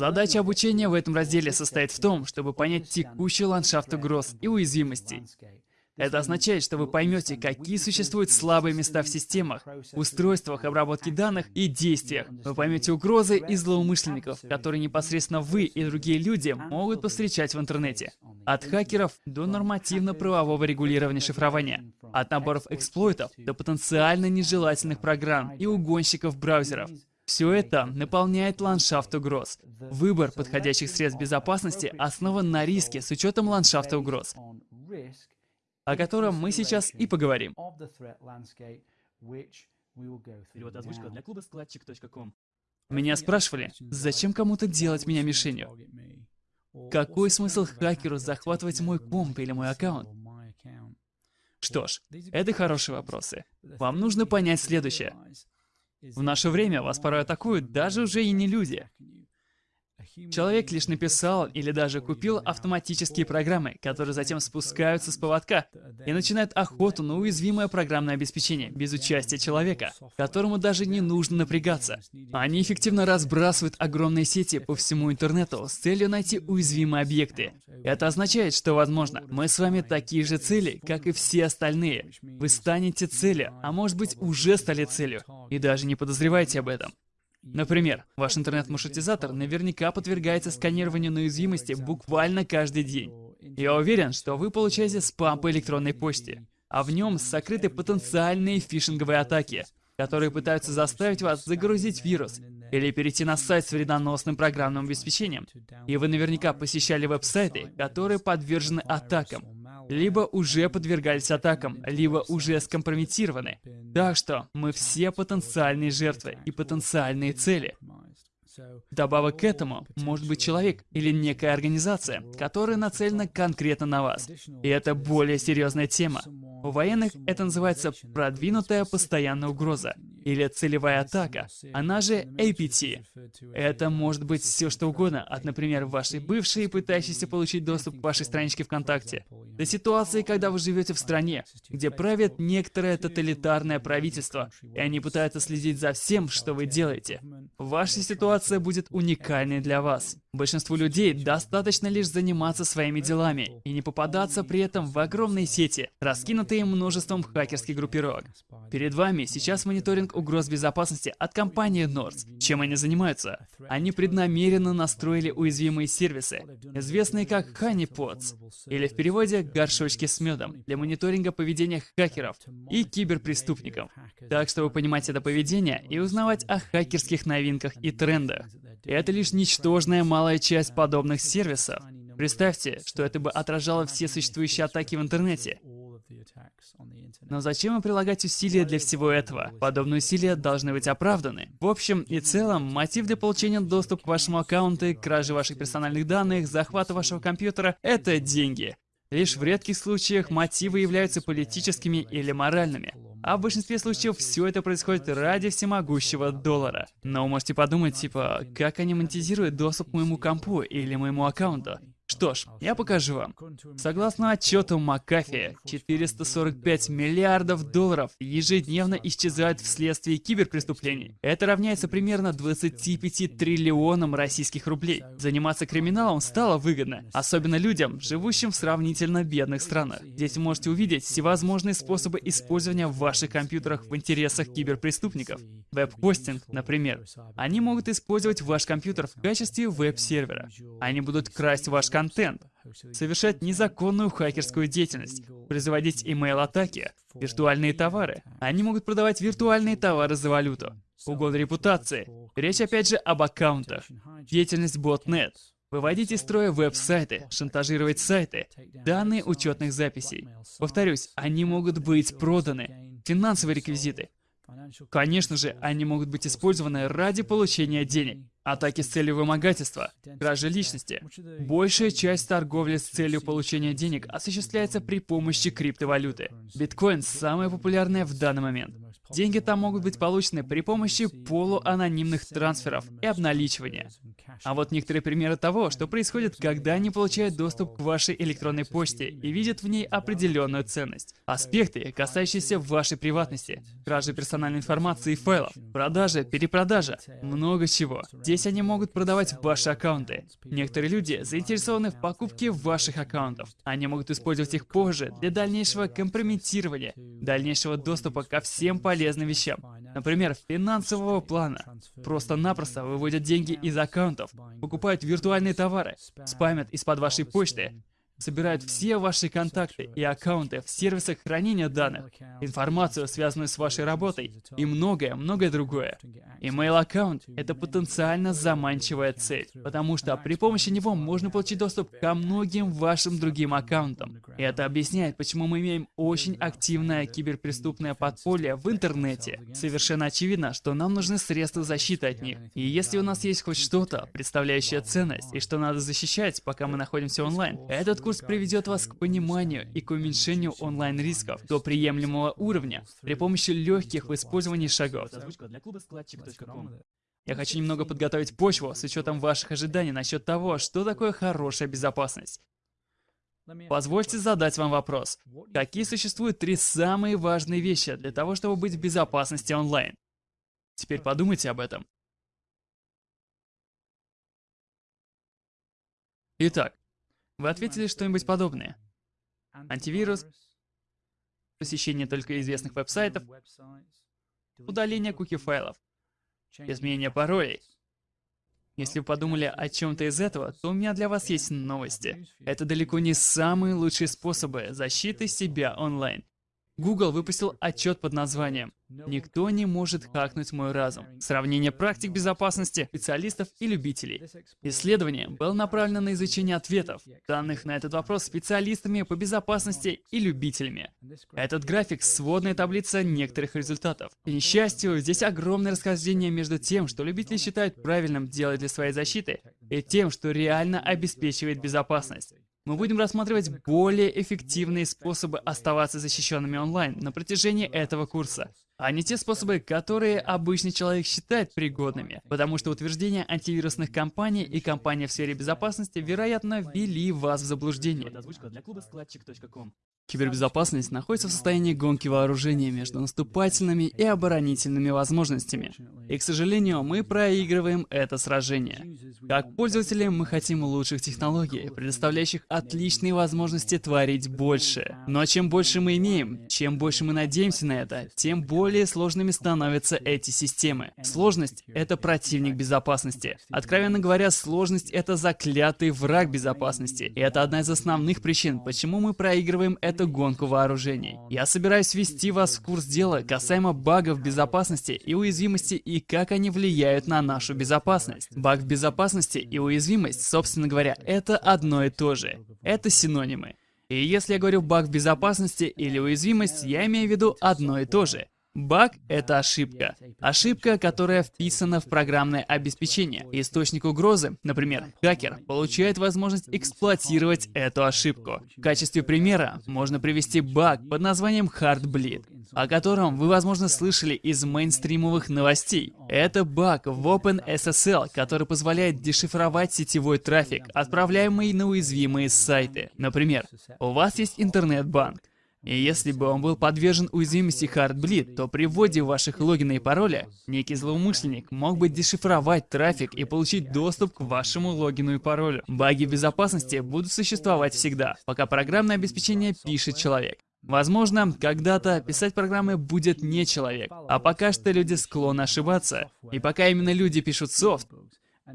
Задача обучения в этом разделе состоит в том, чтобы понять текущий ландшафт угроз и уязвимостей. Это означает, что вы поймете, какие существуют слабые места в системах, устройствах обработки данных и действиях. Вы поймете угрозы и злоумышленников, которые непосредственно вы и другие люди могут повстречать в интернете. От хакеров до нормативно-правового регулирования шифрования. От наборов эксплойтов до потенциально нежелательных программ и угонщиков браузеров. Все это наполняет ландшафт угроз. Выбор подходящих средств безопасности основан на риске с учетом ландшафта угроз о котором мы сейчас и поговорим. Перевод озвучка для клуба складчик.ком. Меня спрашивали, зачем кому-то делать меня мишенью? Какой смысл хакеру захватывать мой комп или мой аккаунт? Что ж, это хорошие вопросы. Вам нужно понять следующее. В наше время вас порой атакуют даже уже и не люди. Человек лишь написал или даже купил автоматические программы, которые затем спускаются с поводка и начинают охоту на уязвимое программное обеспечение без участия человека, которому даже не нужно напрягаться. Они эффективно разбрасывают огромные сети по всему интернету с целью найти уязвимые объекты. Это означает, что, возможно, мы с вами такие же цели, как и все остальные. Вы станете целью, а может быть уже стали целью, и даже не подозреваете об этом. Например, ваш интернет-маршрутизатор наверняка подвергается сканированию на уязвимости буквально каждый день. Я уверен, что вы получаете спам по электронной почте, а в нем сокрыты потенциальные фишинговые атаки, которые пытаются заставить вас загрузить вирус или перейти на сайт с вредоносным программным обеспечением. И вы наверняка посещали веб-сайты, которые подвержены атакам, либо уже подвергались атакам, либо уже скомпрометированы. Так что мы все потенциальные жертвы и потенциальные цели. Добавок к этому может быть человек или некая организация, которая нацелена конкретно на вас. И это более серьезная тема. У военных это называется продвинутая постоянная угроза или целевая атака, она же APT. Это может быть все что угодно, от, например, вашей бывшей, пытающейся получить доступ к вашей страничке ВКонтакте, до ситуации, когда вы живете в стране, где правит некоторое тоталитарное правительство, и они пытаются следить за всем, что вы делаете. Ваша ситуация будет уникальной для вас. Большинству людей достаточно лишь заниматься своими делами и не попадаться при этом в огромные сети, раскинутые множеством хакерских группировок. Перед вами сейчас мониторинг угроз безопасности от компании Nords. Чем они занимаются? Они преднамеренно настроили уязвимые сервисы, известные как honeypots, или в переводе горшочки с медом, для мониторинга поведения хакеров и киберпреступников. Так что вы понимаете это поведение и узнавать о хакерских новинках и трендах. Это лишь ничтожная малая часть подобных сервисов. Представьте, что это бы отражало все существующие атаки в интернете. Но зачем им прилагать усилия для всего этого? Подобные усилия должны быть оправданы. В общем и целом, мотив для получения доступа к вашему аккаунту, кражи ваших персональных данных, захвата вашего компьютера — это деньги. Лишь в редких случаях мотивы являются политическими или моральными. А в большинстве случаев все это происходит ради всемогущего доллара. Но можете подумать, типа, как они монетизируют доступ к моему компу или моему аккаунту? Что ж, я покажу вам. Согласно отчету Макафи, 445 миллиардов долларов ежедневно исчезают вследствие киберпреступлений. Это равняется примерно 25 триллионам российских рублей. Заниматься криминалом стало выгодно, особенно людям, живущим в сравнительно бедных странах. Здесь вы можете увидеть всевозможные способы использования в ваших компьютерах в интересах киберпреступников. Веб-хостинг, например. Они могут использовать ваш компьютер в качестве веб-сервера. Они будут красть ваш контент контент, совершать незаконную хакерскую деятельность, производить email-атаки, виртуальные товары. Они могут продавать виртуальные товары за валюту. Угон репутации. Речь опять же об аккаунтах. Деятельность ботнет. Выводить из строя веб-сайты, шантажировать сайты, данные учетных записей. Повторюсь, они могут быть проданы. Финансовые реквизиты. Конечно же, они могут быть использованы ради получения денег. Атаки с целью вымогательства, кражи личности. Большая часть торговли с целью получения денег осуществляется при помощи криптовалюты. Биткоин самая популярная в данный момент. Деньги там могут быть получены при помощи полуанонимных трансферов и обналичивания. А вот некоторые примеры того, что происходит, когда они получают доступ к вашей электронной почте и видят в ней определенную ценность. Аспекты, касающиеся вашей приватности, кражи персональной информации и файлов, продажа, перепродажа, много чего. Здесь они могут продавать ваши аккаунты. Некоторые люди заинтересованы в покупке ваших аккаунтов. Они могут использовать их позже для дальнейшего компрометирования, дальнейшего доступа ко всем полезным вещам. Например, финансового плана. Просто-напросто выводят деньги из аккаунтов, покупают виртуальные товары, спамят из-под вашей почты, собирают все ваши контакты и аккаунты в сервисах хранения данных, информацию, связанную с вашей работой и многое-многое другое. Email аккаунт — это потенциально заманчивая цель, потому что при помощи него можно получить доступ ко многим вашим другим аккаунтам. И это объясняет, почему мы имеем очень активное киберпреступное подполье в интернете. Совершенно очевидно, что нам нужны средства защиты от них. И если у нас есть хоть что-то, представляющее ценность, и что надо защищать, пока мы находимся онлайн, этот курс приведет вас к пониманию и к уменьшению онлайн-рисков до приемлемого уровня при помощи легких в использовании шагов. Я хочу немного подготовить почву с учетом ваших ожиданий насчет того, что такое хорошая безопасность. Позвольте задать вам вопрос. Какие существуют три самые важные вещи для того, чтобы быть в безопасности онлайн? Теперь подумайте об этом. Итак, вы ответили что-нибудь подобное. Антивирус, посещение только известных веб-сайтов, удаление куки-файлов, изменение паролей. Если вы подумали о чем-то из этого, то у меня для вас есть новости. Это далеко не самые лучшие способы защиты себя онлайн. Google выпустил отчет под названием «Никто не может хакнуть мой разум. Сравнение практик безопасности, специалистов и любителей». Исследование было направлено на изучение ответов, данных на этот вопрос специалистами по безопасности и любителями. Этот график — сводная таблица некоторых результатов. К несчастью, здесь огромное расхождение между тем, что любители считают правильным делать для своей защиты, и тем, что реально обеспечивает безопасность мы будем рассматривать более эффективные способы оставаться защищенными онлайн на протяжении этого курса, а не те способы, которые обычный человек считает пригодными, потому что утверждения антивирусных компаний и компаний в сфере безопасности, вероятно, ввели вас в заблуждение. Кибербезопасность находится в состоянии гонки вооружения между наступательными и оборонительными возможностями. И, к сожалению, мы проигрываем это сражение. Как пользователи, мы хотим лучших технологий, предоставляющих отличные возможности творить больше. Но чем больше мы имеем, чем больше мы надеемся на это, тем более сложными становятся эти системы. Сложность — это противник безопасности. Откровенно говоря, сложность — это заклятый враг безопасности. И это одна из основных причин, почему мы проигрываем это эту гонку вооружений. Я собираюсь ввести вас в курс дела касаемо багов безопасности и уязвимости и как они влияют на нашу безопасность. Баг в безопасности и уязвимость, собственно говоря, это одно и то же. Это синонимы. И если я говорю баг в безопасности или уязвимость, я имею в виду одно и то же. Баг — это ошибка. Ошибка, которая вписана в программное обеспечение. Источник угрозы, например, хакер, получает возможность эксплуатировать эту ошибку. В качестве примера можно привести баг под названием Heartbleed, о котором вы, возможно, слышали из мейнстримовых новостей. Это баг в OpenSSL, который позволяет дешифровать сетевой трафик, отправляемый на уязвимые сайты. Например, у вас есть интернет-банк. И если бы он был подвержен уязвимости Heartbleed, то при вводе ваших логина и пароля, некий злоумышленник мог бы дешифровать трафик и получить доступ к вашему логину и паролю. Баги безопасности будут существовать всегда, пока программное обеспечение пишет человек. Возможно, когда-то писать программы будет не человек, а пока что люди склонны ошибаться. И пока именно люди пишут софт,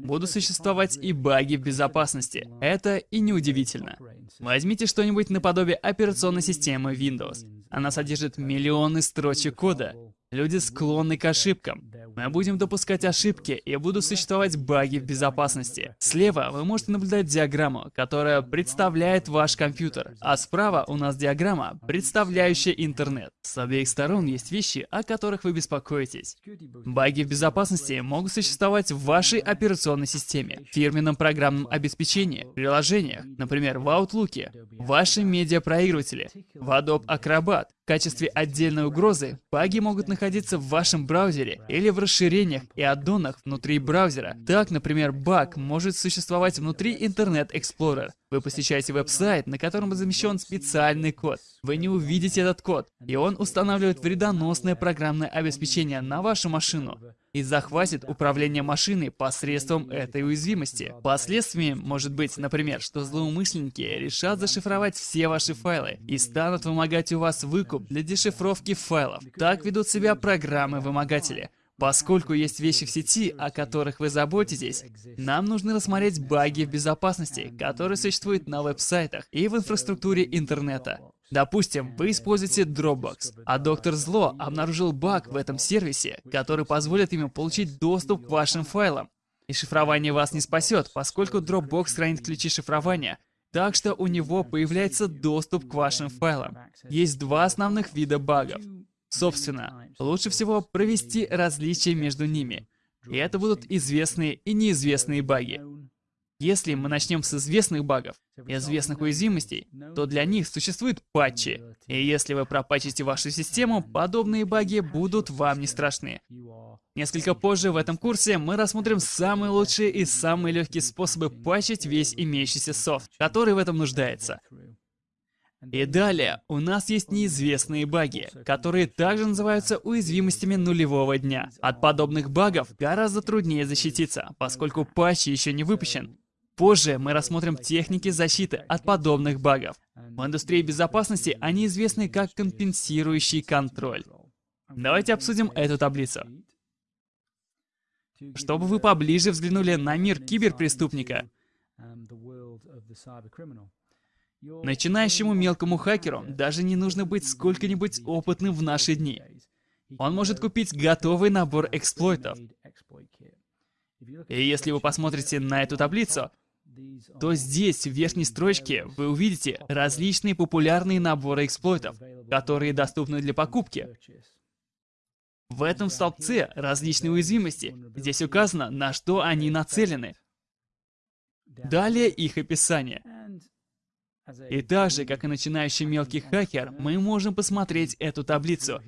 будут существовать и баги в безопасности. Это и неудивительно. Возьмите что-нибудь наподобие операционной системы Windows. Она содержит миллионы строчек кода. Люди склонны к ошибкам. Мы будем допускать ошибки и будут существовать баги в безопасности. Слева вы можете наблюдать диаграмму, которая представляет ваш компьютер, а справа у нас диаграмма, представляющая интернет. С обеих сторон есть вещи, о которых вы беспокоитесь. Баги в безопасности могут существовать в вашей операционной системе, фирменном программном обеспечении, приложениях, например, в Outlook, в вашем медиапроигрывателе, в Adobe Acrobat, В качестве отдельной угрозы баги могут находиться в вашем браузере или в расширениях и аддонах внутри браузера. Так, например, баг может существовать внутри Internet Explorer. Вы посещаете веб-сайт, на котором замещен специальный код. Вы не увидите этот код, и он устанавливает вредоносное программное обеспечение на вашу машину и захватит управление машиной посредством этой уязвимости. Последствием может быть, например, что злоумышленники решат зашифровать все ваши файлы и станут вымогать у вас выкуп для дешифровки файлов. Так ведут себя программы-вымогатели. Поскольку есть вещи в сети, о которых вы заботитесь, нам нужно рассмотреть баги в безопасности, которые существуют на веб-сайтах и в инфраструктуре интернета. Допустим, вы используете Dropbox, а доктор Зло обнаружил баг в этом сервисе, который позволит ему получить доступ к вашим файлам. И шифрование вас не спасет, поскольку Dropbox хранит ключи шифрования, так что у него появляется доступ к вашим файлам. Есть два основных вида багов. Собственно, лучше всего провести различия между ними. И это будут известные и неизвестные баги. Если мы начнем с известных багов, известных уязвимостей, то для них существуют патчи. И если вы пропатчите вашу систему, подобные баги будут вам не страшны. Несколько позже в этом курсе мы рассмотрим самые лучшие и самые легкие способы патчить весь имеющийся софт, который в этом нуждается. И далее, у нас есть неизвестные баги, которые также называются уязвимостями нулевого дня. От подобных багов гораздо труднее защититься, поскольку патч еще не выпущен. Позже мы рассмотрим техники защиты от подобных багов. В индустрии безопасности они известны как компенсирующий контроль. Давайте обсудим эту таблицу. Чтобы вы поближе взглянули на мир киберпреступника, Начинающему мелкому хакеру даже не нужно быть сколько-нибудь опытным в наши дни. Он может купить готовый набор эксплойтов. И если вы посмотрите на эту таблицу, то здесь, в верхней строчке, вы увидите различные популярные наборы эксплойтов, которые доступны для покупки. В этом столбце различные уязвимости. Здесь указано, на что они нацелены. Далее их описание. И так же, как и начинающий мелкий хакер, мы можем посмотреть эту таблицу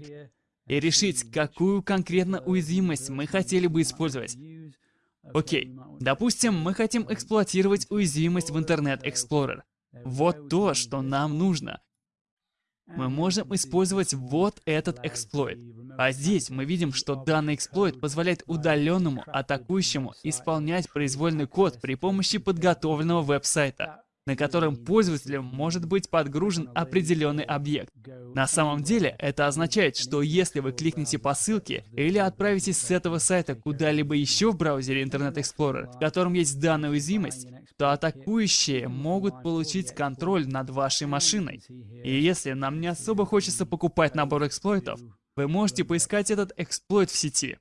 и решить, какую конкретно уязвимость мы хотели бы использовать. Окей, допустим, мы хотим эксплуатировать уязвимость в Internet Explorer. Вот то, что нам нужно. Мы можем использовать вот этот эксплойт. А здесь мы видим, что данный эксплойт позволяет удаленному атакующему исполнять произвольный код при помощи подготовленного веб-сайта на котором пользователем может быть подгружен определенный объект. На самом деле, это означает, что если вы кликнете по ссылке или отправитесь с этого сайта куда-либо еще в браузере Internet Explorer, в котором есть данная уязвимость, то атакующие могут получить контроль над вашей машиной. И если нам не особо хочется покупать набор эксплойтов, вы можете поискать этот эксплойт в сети.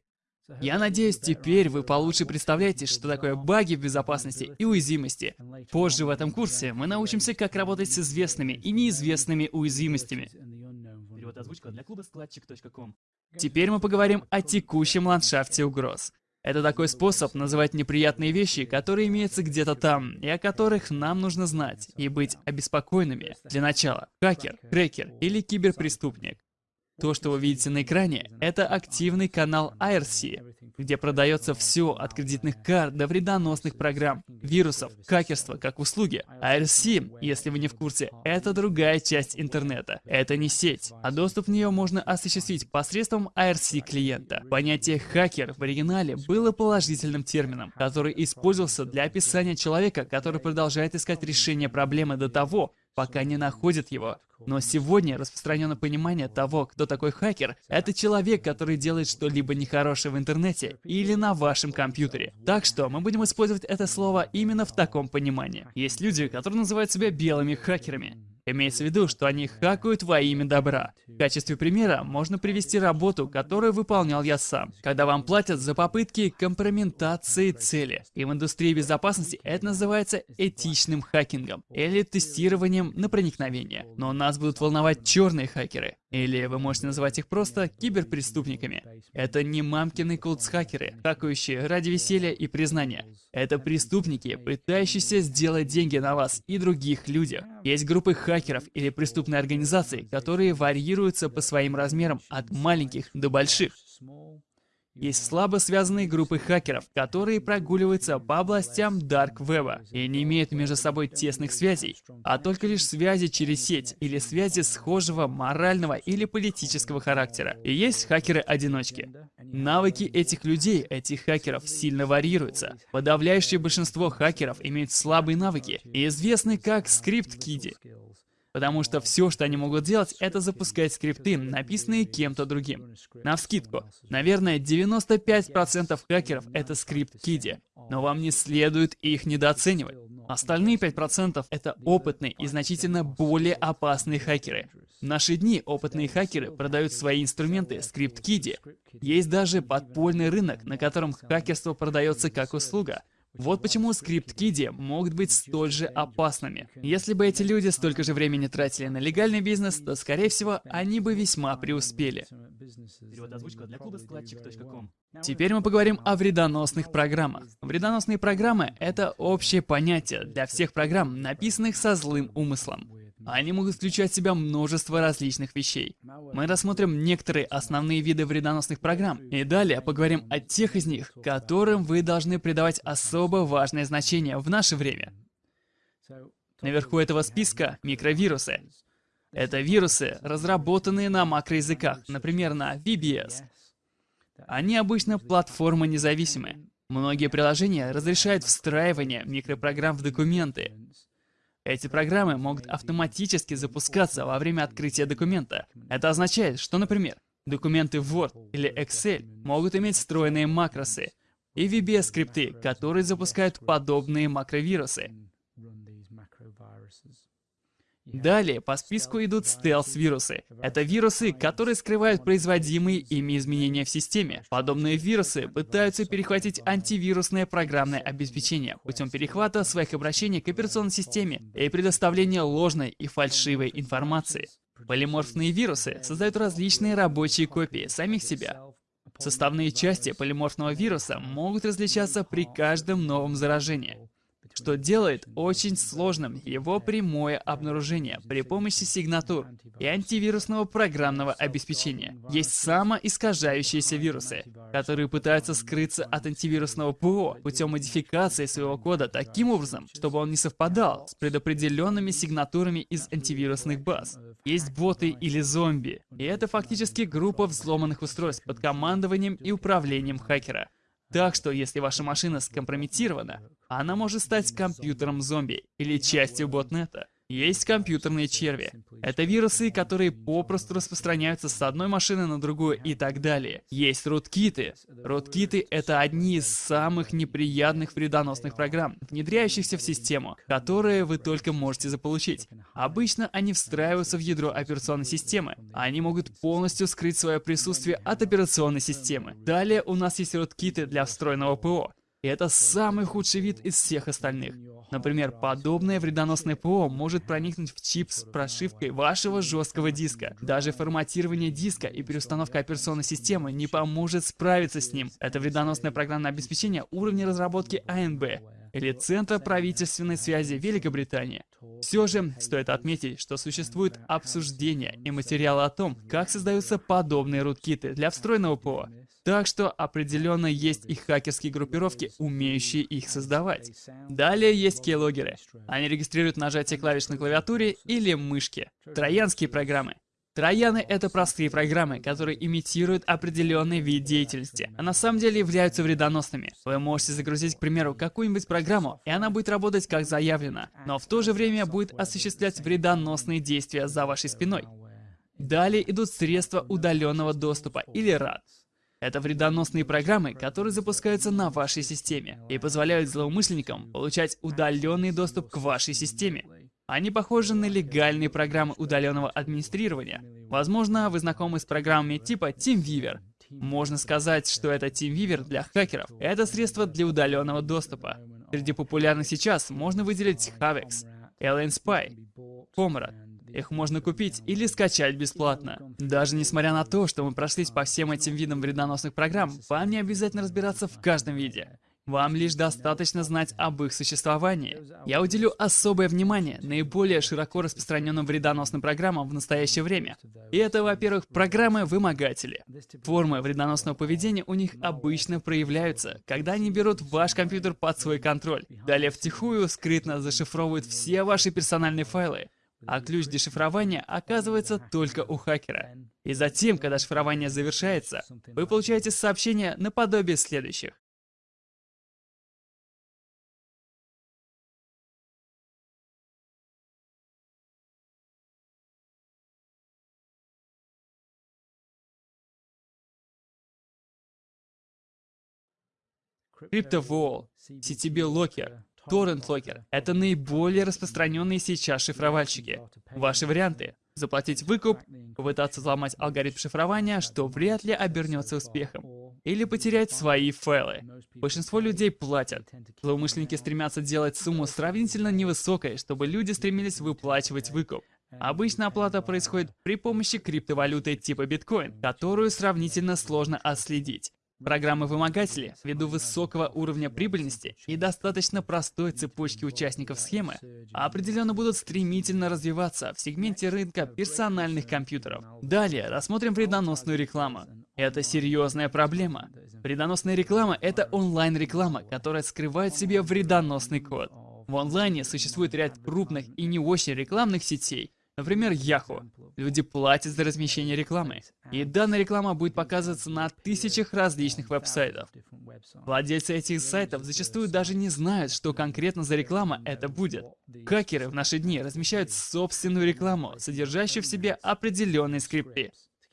Я надеюсь, теперь вы получше представляете, что такое баги в безопасности и уязвимости. Позже в этом курсе мы научимся, как работать с известными и неизвестными уязвимостями. Перевод озвучка для клуба складчик.ком. Теперь мы поговорим о текущем ландшафте угроз. Это такой способ называть неприятные вещи, которые имеются где-то там, и о которых нам нужно знать, и быть обеспокоенными. Для начала, хакер, крекер или киберпреступник. То, что вы видите на экране, это активный канал IRC, где продается все от кредитных карт до вредоносных программ, вирусов, хакерства как услуги. IRC, если вы не в курсе, это другая часть интернета. Это не сеть, а доступ в нее можно осуществить посредством IRC-клиента. Понятие «хакер» в оригинале было положительным термином, который использовался для описания человека, который продолжает искать решение проблемы до того, пока не находят его. Но сегодня распространено понимание того, кто такой хакер. Это человек, который делает что-либо нехорошее в интернете или на вашем компьютере. Так что мы будем использовать это слово именно в таком понимании. Есть люди, которые называют себя белыми хакерами. Имеется в виду, что они хакают во имя добра. В качестве примера можно привести работу, которую выполнял я сам, когда вам платят за попытки компрометации цели. И в индустрии безопасности это называется этичным хакингом или тестированием на проникновение. Но нас будут волновать черные хакеры. Или вы можете называть их просто киберпреступниками. Это не мамкины култс-хакеры, хакающие ради веселья и признания. Это преступники, пытающиеся сделать деньги на вас и других людях. Есть группы хакеров или преступные организации, которые варьируются по своим размерам от маленьких до больших. Есть слабо связанные группы хакеров, которые прогуливаются по областям Dark Web и не имеют между собой тесных связей, а только лишь связи через сеть или связи схожего морального или политического характера. И есть хакеры-одиночки. Навыки этих людей, этих хакеров, сильно варьируются. Подавляющее большинство хакеров имеют слабые навыки и известны как скрипт-киди. Потому что все, что они могут делать, это запускать скрипты, написанные кем-то другим. На вскидку, наверное, 95% хакеров — это скрипт-киди. Но вам не следует их недооценивать. Остальные 5% — это опытные и значительно более опасные хакеры. В наши дни опытные хакеры продают свои инструменты скрипт-киди. Есть даже подпольный рынок, на котором хакерство продается как услуга — вот почему скрипт-киди могут быть столь же опасными. Если бы эти люди столько же времени тратили на легальный бизнес, то, скорее всего, они бы весьма преуспели. Теперь мы поговорим о вредоносных программах. Вредоносные программы — это общее понятие для всех программ, написанных со злым умыслом. Они могут включать в себя множество различных вещей. Мы рассмотрим некоторые основные виды вредоносных программ, и далее поговорим о тех из них, которым вы должны придавать особо важное значение в наше время. Наверху этого списка микровирусы. Это вирусы, разработанные на макроязыках, например, на VBS. Они обычно платформа независимые. Многие приложения разрешают встраивание микропрограмм в документы, эти программы могут автоматически запускаться во время открытия документа. Это означает, что, например, документы Word или Excel могут иметь встроенные макросы и VBS-скрипты, которые запускают подобные макровирусы. Далее по списку идут стелс-вирусы. Это вирусы, которые скрывают производимые ими изменения в системе. Подобные вирусы пытаются перехватить антивирусное программное обеспечение путем перехвата своих обращений к операционной системе и предоставления ложной и фальшивой информации. Полиморфные вирусы создают различные рабочие копии самих себя. Составные части полиморфного вируса могут различаться при каждом новом заражении что делает очень сложным его прямое обнаружение при помощи сигнатур и антивирусного программного обеспечения. Есть самоискажающиеся вирусы, которые пытаются скрыться от антивирусного ПО путем модификации своего кода таким образом, чтобы он не совпадал с предопределенными сигнатурами из антивирусных баз. Есть боты или зомби, и это фактически группа взломанных устройств под командованием и управлением хакера. Так что, если ваша машина скомпрометирована, она может стать компьютером зомби или частью ботнета. Есть компьютерные черви. Это вирусы, которые попросту распространяются с одной машины на другую и так далее. Есть руткиты. Руткиты — это одни из самых неприятных вредоносных программ, внедряющихся в систему, которые вы только можете заполучить. Обычно они встраиваются в ядро операционной системы. Они могут полностью скрыть свое присутствие от операционной системы. Далее у нас есть руткиты для встроенного ПО. И это самый худший вид из всех остальных. Например, подобное вредоносное ПО может проникнуть в чип с прошивкой вашего жесткого диска. Даже форматирование диска и переустановка операционной системы не поможет справиться с ним. Это вредоносное программное обеспечение уровня разработки АНБ или Центра правительственной связи Великобритании. Все же, стоит отметить, что существует обсуждение и материалы о том, как создаются подобные руткиты для встроенного ПО. Так что определенно есть и хакерские группировки, умеющие их создавать. Далее есть кейлогеры. Они регистрируют нажатие клавиш на клавиатуре или мышке. Троянские программы. Трояны — это простые программы, которые имитируют определенный вид деятельности, а на самом деле являются вредоносными. Вы можете загрузить, к примеру, какую-нибудь программу, и она будет работать как заявлено, но в то же время будет осуществлять вредоносные действия за вашей спиной. Далее идут средства удаленного доступа или RAD. Это вредоносные программы, которые запускаются на вашей системе и позволяют злоумышленникам получать удаленный доступ к вашей системе. Они похожи на легальные программы удаленного администрирования. Возможно, вы знакомы с программами типа TeamViewer. Можно сказать, что это TeamViewer для хакеров. Это средство для удаленного доступа. Среди популярных сейчас можно выделить Havex, Alien Spy, Comrade, Их можно купить или скачать бесплатно. Даже несмотря на то, что мы прошлись по всем этим видам вредоносных программ, вам не обязательно разбираться в каждом виде. Вам лишь достаточно знать об их существовании. Я уделю особое внимание наиболее широко распространенным вредоносным программам в настоящее время. И это, во-первых, программы-вымогатели. Формы вредоносного поведения у них обычно проявляются, когда они берут ваш компьютер под свой контроль. Далее втихую скрытно зашифровывают все ваши персональные файлы, а ключ дешифрования оказывается только у хакера. И затем, когда шифрование завершается, вы получаете сообщение наподобие следующих. CryptoVol, CTB Locker, Locker — это наиболее распространенные сейчас шифровальщики. Ваши варианты — заплатить выкуп, попытаться взломать алгоритм шифрования, что вряд ли обернется успехом, или потерять свои файлы. Большинство людей платят. Злоумышленники стремятся делать сумму сравнительно невысокой, чтобы люди стремились выплачивать выкуп. Обычно оплата происходит при помощи криптовалюты типа биткоин, которую сравнительно сложно отследить. Программы-вымогатели, ввиду высокого уровня прибыльности и достаточно простой цепочки участников схемы, определенно будут стремительно развиваться в сегменте рынка персональных компьютеров. Далее рассмотрим вредоносную рекламу. Это серьезная проблема. Вредоносная реклама — это онлайн-реклама, которая скрывает в себе вредоносный код. В онлайне существует ряд крупных и не очень рекламных сетей, Например, Yahoo. Люди платят за размещение рекламы. И данная реклама будет показываться на тысячах различных веб-сайтов. Владельцы этих сайтов зачастую даже не знают, что конкретно за реклама это будет. Хакеры в наши дни размещают собственную рекламу, содержащую в себе определенные скрипты.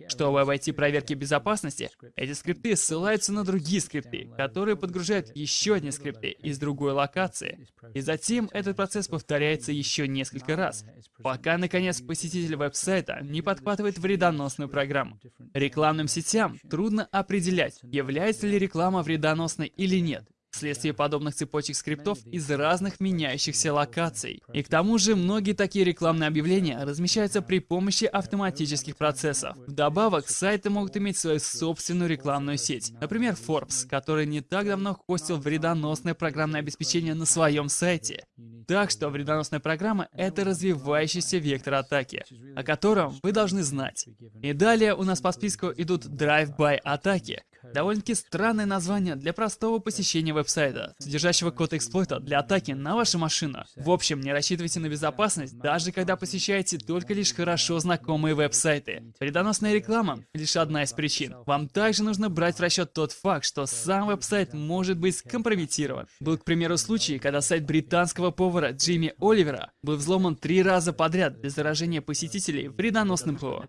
Чтобы обойти проверки безопасности, эти скрипты ссылаются на другие скрипты, которые подгружают еще одни скрипты из другой локации. И затем этот процесс повторяется еще несколько раз, пока, наконец, посетитель веб-сайта не подхватывает вредоносную программу. Рекламным сетям трудно определять, является ли реклама вредоносной или нет, вследствие подобных цепочек скриптов из разных меняющихся локаций. И к тому же многие такие рекламные объявления размещаются при помощи автоматических процессов. Вдобавок, сайты могут иметь свою собственную рекламную сеть. Например, Forbes, который не так давно хостил вредоносное программное обеспечение на своем сайте. Так что вредоносная программа — это развивающийся вектор атаки, о котором вы должны знать. И далее у нас по списку идут drive-by атаки, Довольно-таки странное название для простого посещения веб-сайта, содержащего код эксплойта для атаки на вашу машину. В общем, не рассчитывайте на безопасность, даже когда посещаете только лишь хорошо знакомые веб-сайты. Вредоносная реклама — лишь одна из причин. Вам также нужно брать в расчет тот факт, что сам веб-сайт может быть скомпрометирован. Был, к примеру, случай, когда сайт британского повара Джимми Оливера был взломан три раза подряд для заражения посетителей вредоносным ПО.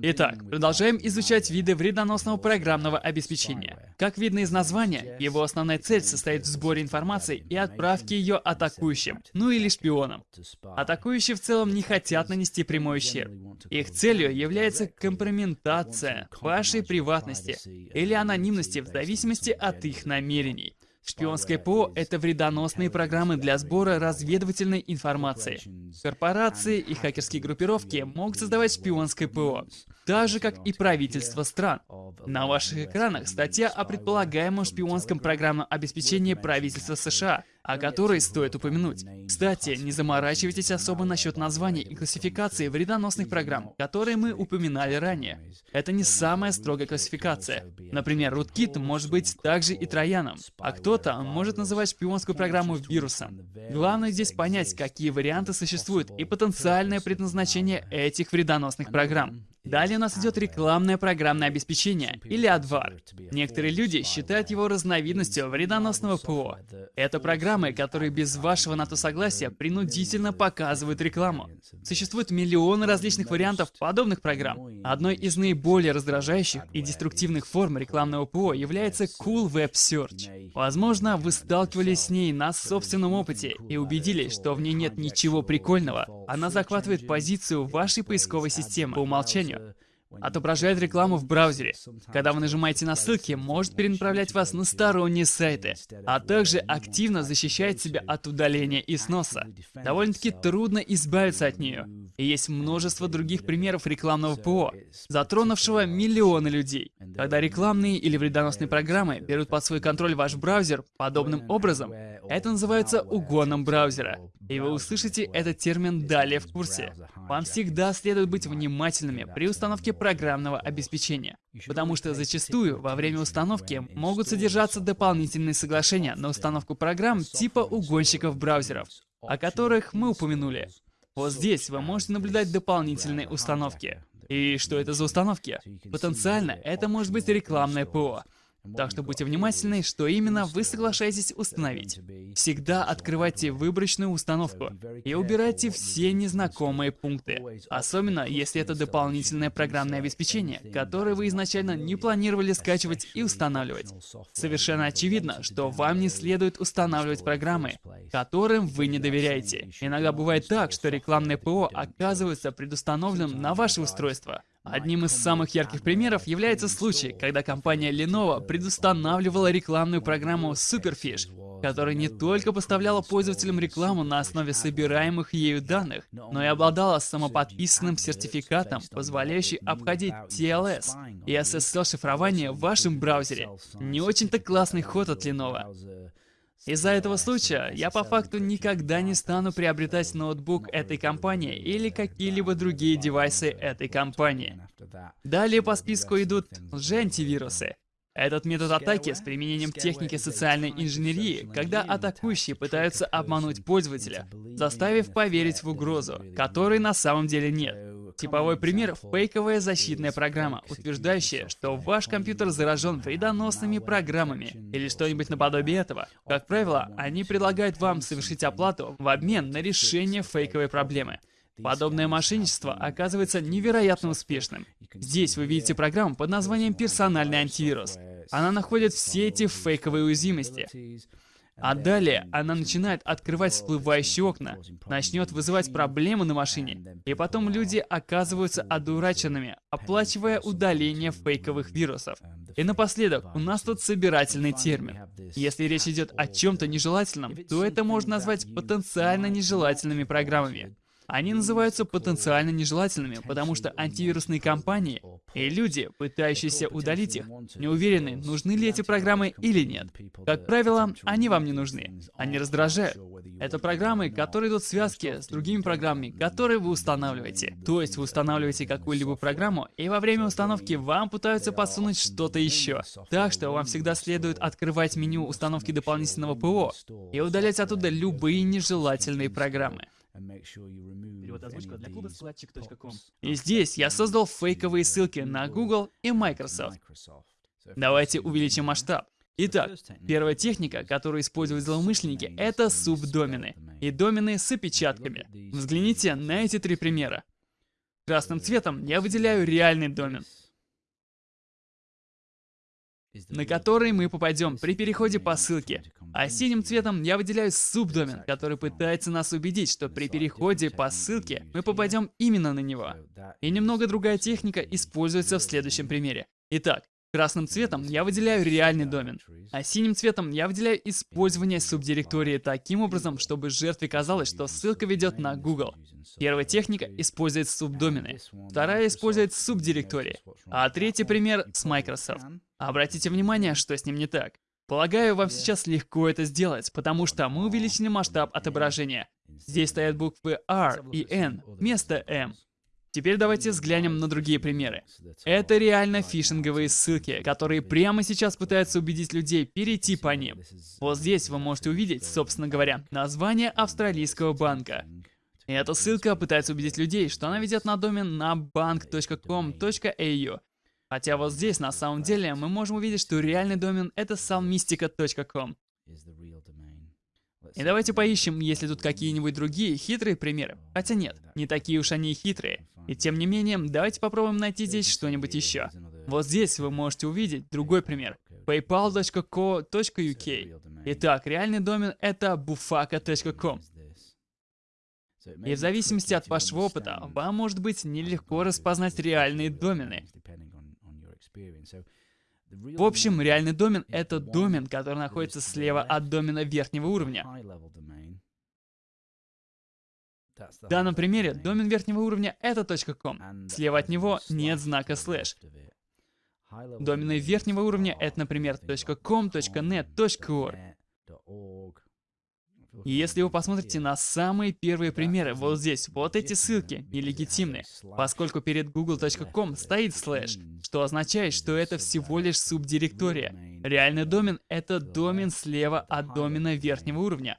Итак, продолжаем изучать виды вредоносного программного обеспечения. Как видно из названия, его основная цель состоит в сборе информации и отправке ее атакующим, ну или шпионам. Атакующие в целом не хотят нанести прямой ущерб. Их целью является компрометация вашей приватности или анонимности в зависимости от их намерений. Шпионское ПО — это вредоносные программы для сбора разведывательной информации. Корпорации и хакерские группировки могут создавать шпионское ПО, так же, как и правительства стран. На ваших экранах статья о предполагаемом шпионском программном обеспечении правительства США — о которой стоит упомянуть. Кстати, не заморачивайтесь особо насчет названий и классификации вредоносных программ, которые мы упоминали ранее. Это не самая строгая классификация. Например, rootkit может быть также и трояном, а кто-то может называть шпионскую программу вирусом. Главное здесь понять, какие варианты существуют и потенциальное предназначение этих вредоносных программ. Далее у нас идет рекламное программное обеспечение, или AdVar. Некоторые люди считают его разновидностью вредоносного ПО. Это программы, которые без вашего на то согласия принудительно показывают рекламу. Существует миллионы различных вариантов подобных программ. Одной из наиболее раздражающих и деструктивных форм рекламного ПО является Cool Web Search. Возможно, вы сталкивались с ней на собственном опыте и убедились, что в ней нет ничего прикольного. Она захватывает позицию вашей поисковой системы по умолчанию Virginia. Отображает рекламу в браузере. Когда вы нажимаете на ссылки, может перенаправлять вас на сторонние сайты, а также активно защищает себя от удаления и сноса. Довольно-таки трудно избавиться от нее. И есть множество других примеров рекламного ПО, затронувшего миллионы людей. Когда рекламные или вредоносные программы берут под свой контроль ваш браузер подобным образом, это называется угоном браузера. И вы услышите этот термин далее в курсе. Вам всегда следует быть внимательными при установке программного обеспечения, потому что зачастую во время установки могут содержаться дополнительные соглашения на установку программ типа угонщиков браузеров, о которых мы упомянули. Вот здесь вы можете наблюдать дополнительные установки. И что это за установки? Потенциально это может быть рекламное ПО, так что будьте внимательны, что именно вы соглашаетесь установить. Всегда открывайте выборочную установку и убирайте все незнакомые пункты. Особенно, если это дополнительное программное обеспечение, которое вы изначально не планировали скачивать и устанавливать. Совершенно очевидно, что вам не следует устанавливать программы, которым вы не доверяете. Иногда бывает так, что рекламное ПО оказывается предустановленным на ваше устройство. Одним из самых ярких примеров является случай, когда компания Lenovo предустанавливала рекламную программу Superfish, которая не только поставляла пользователям рекламу на основе собираемых ею данных, но и обладала самоподписанным сертификатом, позволяющим обходить TLS и SSL-шифрование в вашем браузере. Не очень-то классный ход от Lenovo. Из-за этого случая я по факту никогда не стану приобретать ноутбук этой компании или какие-либо другие девайсы этой компании. Далее по списку идут лжеантивирусы. Этот метод атаки с применением техники социальной инженерии, когда атакующие пытаются обмануть пользователя, заставив поверить в угрозу, которой на самом деле нет. Типовой пример — фейковая защитная программа, утверждающая, что ваш компьютер заражен вредоносными программами или что-нибудь наподобие этого. Как правило, они предлагают вам совершить оплату в обмен на решение фейковой проблемы. Подобное мошенничество оказывается невероятно успешным. Здесь вы видите программу под названием «Персональный антивирус». Она находит все эти фейковые уязвимости. А далее она начинает открывать всплывающие окна, начнет вызывать проблемы на машине, и потом люди оказываются одураченными, оплачивая удаление фейковых вирусов. И напоследок, у нас тут собирательный термин. Если речь идет о чем-то нежелательном, то это можно назвать потенциально нежелательными программами. Они называются потенциально нежелательными, потому что антивирусные компании и люди, пытающиеся удалить их, не уверены, нужны ли эти программы или нет. Как правило, они вам не нужны. Они раздражают. Это программы, которые идут в связке с другими программами, которые вы устанавливаете. То есть вы устанавливаете какую-либо программу, и во время установки вам пытаются подсунуть что-то еще. Так что вам всегда следует открывать меню установки дополнительного ПО и удалять оттуда любые нежелательные программы. Перевод озвучка для клуба складчик.ком. И здесь я создал фейковые ссылки на Google и Microsoft. Давайте увеличим масштаб. Итак, первая техника, которую используют злоумышленники, это субдомены. И домены с опечатками. Взгляните на эти три примера. Красным цветом я выделяю реальный домен на который мы попадем при переходе по ссылке. А синим цветом я выделяю субдомен, который пытается нас убедить, что при переходе по ссылке мы попадем именно на него. И немного другая техника используется в следующем примере. Итак, Красным цветом я выделяю реальный домен, а синим цветом я выделяю использование субдиректории таким образом, чтобы жертве казалось, что ссылка ведет на Google. Первая техника использует субдомены, вторая использует субдиректории, а третий пример с Microsoft. Обратите внимание, что с ним не так. Полагаю, вам сейчас легко это сделать, потому что мы увеличили масштаб отображения. Здесь стоят буквы R и N вместо M. Теперь давайте взглянем на другие примеры. Это реально фишинговые ссылки, которые прямо сейчас пытаются убедить людей перейти по ним. Вот здесь вы можете увидеть, собственно говоря, название австралийского банка. Эта ссылка пытается убедить людей, что она ведет на домен на bank.com.au. Хотя вот здесь на самом деле мы можем увидеть, что реальный домен это salmistica.com. И давайте поищем, есть ли тут какие-нибудь другие хитрые примеры. Хотя нет, не такие уж они и хитрые. И тем не менее, давайте попробуем найти здесь что-нибудь еще. Вот здесь вы можете увидеть другой пример. paypal.co.uk Итак, реальный домен это bufaka.com. И в зависимости от вашего опыта, вам может быть нелегко распознать реальные домены. В общем, реальный домен — это домен, который находится слева от домена верхнего уровня. В данном примере домен верхнего уровня — это .com. Слева от него нет знака слэш. Домены верхнего уровня — это, например, .com, .net, .org. Если вы посмотрите на самые первые примеры, вот здесь, вот эти ссылки нелегитимны, поскольку перед google.com стоит слэш, что означает, что это всего лишь субдиректория. Реальный домен — это домен слева от домена верхнего уровня,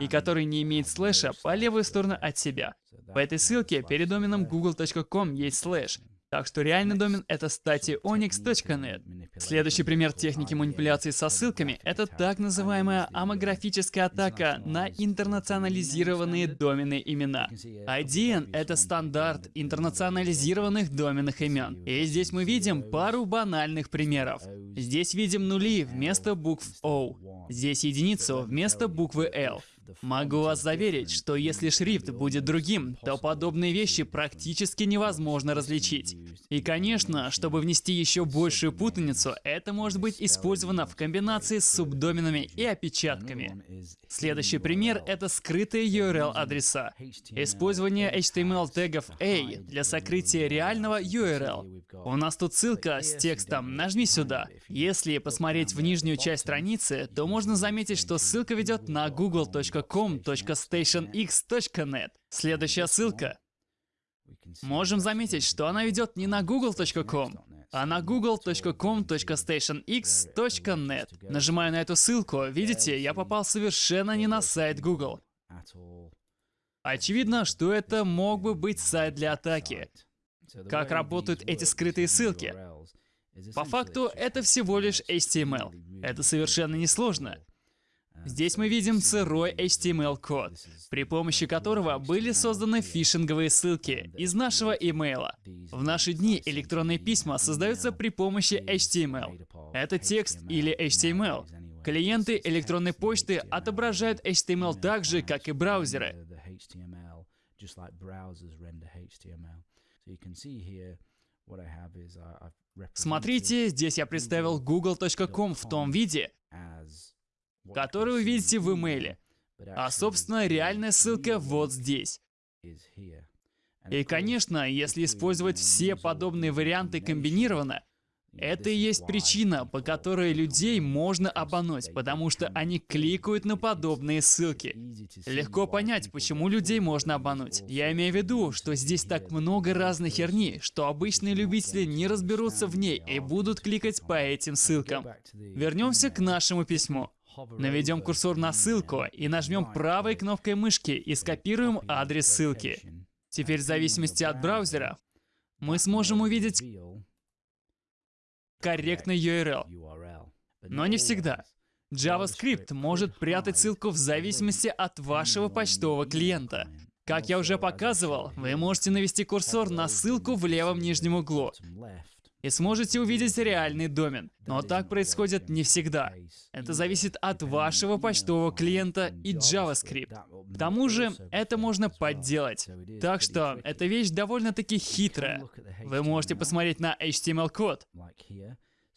и который не имеет слэша по левую сторону от себя. В этой ссылке перед доменом google.com есть слэш, так что реальный домен это stationix.net. Следующий пример техники манипуляции со ссылками — это так называемая амографическая атака на интернационализированные доменные имена. IDN — это стандарт интернационализированных доменных имен. И здесь мы видим пару банальных примеров. Здесь видим нули вместо букв O. Здесь единицу вместо буквы L. Могу вас заверить, что если шрифт будет другим, то подобные вещи практически невозможно различить. И, конечно, чтобы внести еще большую путаницу, это может быть использовано в комбинации с субдоменами и опечатками. Следующий пример — это скрытые URL-адреса. Использование HTML-тегов A для сокрытия реального URL. У нас тут ссылка с текстом «Нажми сюда». Если посмотреть в нижнюю часть страницы, то можно заметить, что ссылка ведет на google.com.stationx.net. Следующая ссылка. Можем заметить, что она ведет не на google.com, а на google.com.stationx.net. Нажимаю на эту ссылку, видите, я попал совершенно не на сайт Google. Очевидно, что это мог бы быть сайт для атаки. Как работают эти скрытые ссылки? По факту, это всего лишь HTML. Это совершенно несложно. Здесь мы видим сырой HTML-код, при помощи которого были созданы фишинговые ссылки из нашего имейла. В наши дни электронные письма создаются при помощи HTML. Это текст или HTML. Клиенты электронной почты отображают HTML так же, как и браузеры. Смотрите, здесь я представил google.com в том виде, который вы видите в имейле. А, собственно, реальная ссылка вот здесь. И, конечно, если использовать все подобные варианты комбинированно, это и есть причина, по которой людей можно обмануть, потому что они кликают на подобные ссылки. Легко понять, почему людей можно обмануть. Я имею в виду, что здесь так много разной херни, что обычные любители не разберутся в ней и будут кликать по этим ссылкам. Вернемся к нашему письму. Наведем курсор на ссылку и нажмем правой кнопкой мышки и скопируем адрес ссылки. Теперь в зависимости от браузера мы сможем увидеть корректный URL. Но не всегда. JavaScript может прятать ссылку в зависимости от вашего почтового клиента. Как я уже показывал, вы можете навести курсор на ссылку в левом нижнем углу и сможете увидеть реальный домен. Но так происходит не всегда. Это зависит от вашего почтового клиента и JavaScript. К тому же, это можно подделать. Так что, эта вещь довольно-таки хитрая. Вы можете посмотреть на HTML-код.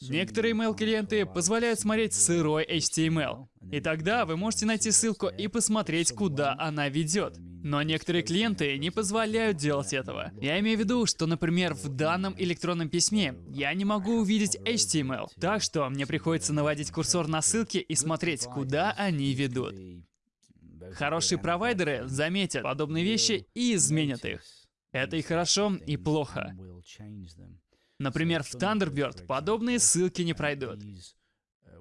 Некоторые email-клиенты позволяют смотреть сырой HTML. И тогда вы можете найти ссылку и посмотреть, куда она ведет. Но некоторые клиенты не позволяют делать этого. Я имею в виду, что, например, в данном электронном письме я не могу увидеть HTML. Так что мне приходится наводить курсор на ссылки и смотреть, куда они ведут. Хорошие провайдеры заметят подобные вещи и изменят их. Это и хорошо, и плохо. Например, в Thunderbird подобные ссылки не пройдут.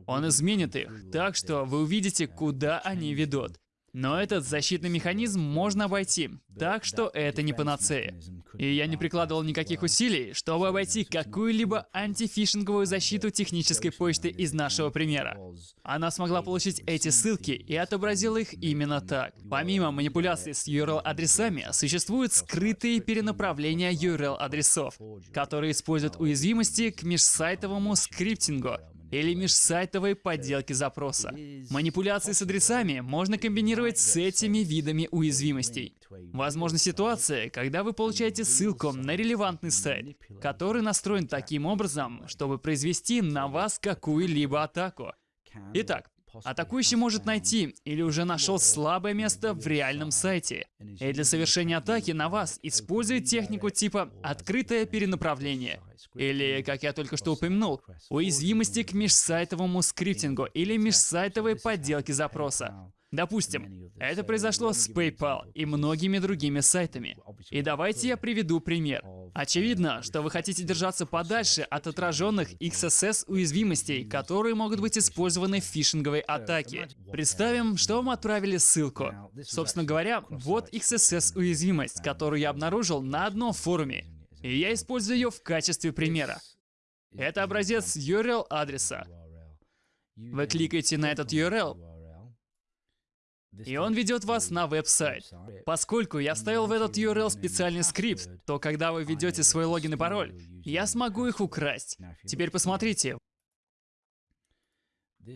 Он изменит их, так что вы увидите, куда они ведут. Но этот защитный механизм можно обойти, так что это не панацея. И я не прикладывал никаких усилий, чтобы обойти какую-либо антифишинговую защиту технической почты из нашего примера. Она смогла получить эти ссылки и отобразила их именно так. Помимо манипуляций с URL-адресами, существуют скрытые перенаправления URL-адресов, которые используют уязвимости к межсайтовому скриптингу, или межсайтовые подделки запроса. Манипуляции с адресами можно комбинировать с этими видами уязвимостей. Возможна ситуация, когда вы получаете ссылку на релевантный сайт, который настроен таким образом, чтобы произвести на вас какую-либо атаку. Итак, Атакующий может найти или уже нашел слабое место в реальном сайте. И для совершения атаки на вас использует технику типа «открытое перенаправление». Или, как я только что упомянул, уязвимости к межсайтовому скриптингу или межсайтовой подделке запроса. Допустим, это произошло с PayPal и многими другими сайтами. И давайте я приведу пример. Очевидно, что вы хотите держаться подальше от отраженных XSS уязвимостей, которые могут быть использованы в фишинговой атаке. Представим, что вам отправили ссылку. Собственно говоря, вот XSS уязвимость, которую я обнаружил на одном форуме. И я использую ее в качестве примера. Это образец URL адреса. Вы кликаете на этот URL, и он ведет вас на веб-сайт. Поскольку я вставил в этот URL специальный скрипт, то когда вы введете свой логин и пароль, я смогу их украсть. Теперь посмотрите.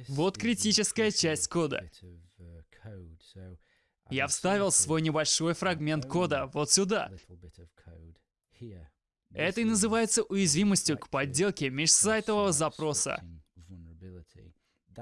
Вот критическая часть кода. Я вставил свой небольшой фрагмент кода вот сюда. Это и называется уязвимостью к подделке межсайтового запроса.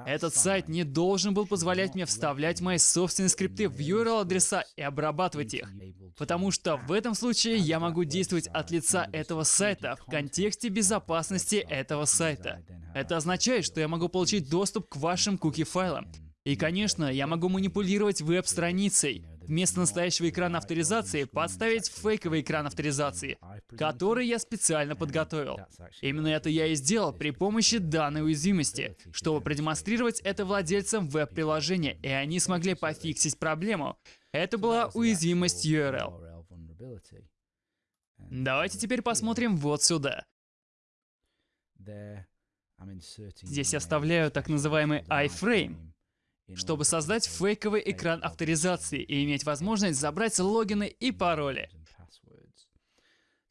Этот сайт не должен был позволять мне вставлять мои собственные скрипты в URL-адреса и обрабатывать их. Потому что в этом случае я могу действовать от лица этого сайта в контексте безопасности этого сайта. Это означает, что я могу получить доступ к вашим куки-файлам. И, конечно, я могу манипулировать веб-страницей, Вместо настоящего экрана авторизации подставить фейковый экран авторизации, который я специально подготовил. Именно это я и сделал при помощи данной уязвимости, чтобы продемонстрировать это владельцам веб-приложения, и они смогли пофиксить проблему. Это была уязвимость URL. Давайте теперь посмотрим вот сюда. Здесь я вставляю так называемый iframe, чтобы создать фейковый экран авторизации и иметь возможность забрать логины и пароли.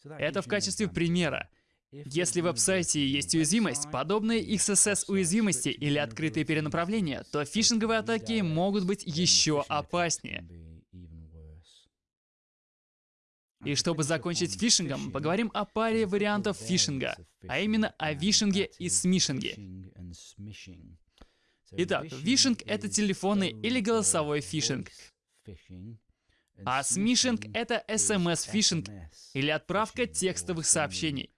Это в качестве примера. Если в веб-сайте есть уязвимость, подобные XSS-уязвимости или открытые перенаправления, то фишинговые атаки могут быть еще опаснее. И чтобы закончить фишингом, поговорим о паре вариантов фишинга, а именно о вишинге и смишинге. Итак, вишинг — это телефонный или голосовой фишинг. А смишинг — это SMS-фишинг или отправка текстовых сообщений.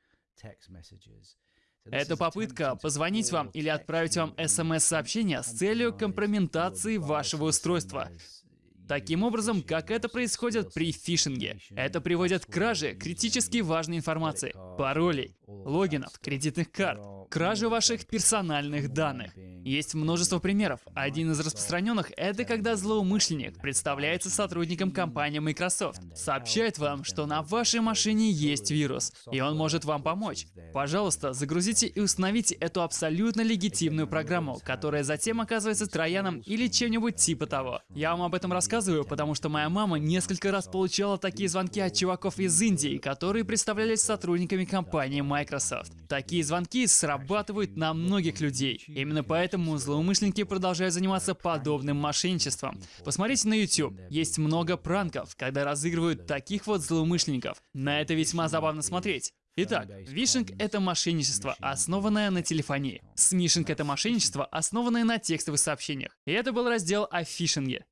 Это попытка позвонить вам или отправить вам SMS-сообщение с целью компрометации вашего устройства. Таким образом, как это происходит при фишинге. Это приводит к краже критически важной информации, паролей, логинов, кредитных карт, краже ваших персональных данных. Есть множество примеров. Один из распространенных — это когда злоумышленник представляется сотрудником компании Microsoft, сообщает вам, что на вашей машине есть вирус, и он может вам помочь. Пожалуйста, загрузите и установите эту абсолютно легитимную программу, которая затем оказывается трояном или чем-нибудь типа того. Я вам об этом рассказываю потому что моя мама несколько раз получала такие звонки от чуваков из Индии, которые представлялись сотрудниками компании Microsoft. Такие звонки срабатывают на многих людей. Именно поэтому злоумышленники продолжают заниматься подобным мошенничеством. Посмотрите на YouTube. Есть много пранков, когда разыгрывают таких вот злоумышленников. На это весьма забавно смотреть. Итак, вишинг — это мошенничество, основанное на телефонии. Смишинг — это мошенничество, основанное на текстовых сообщениях. И это был раздел о фишинге.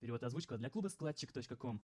Перевод озвучка для клуба складчик.ком.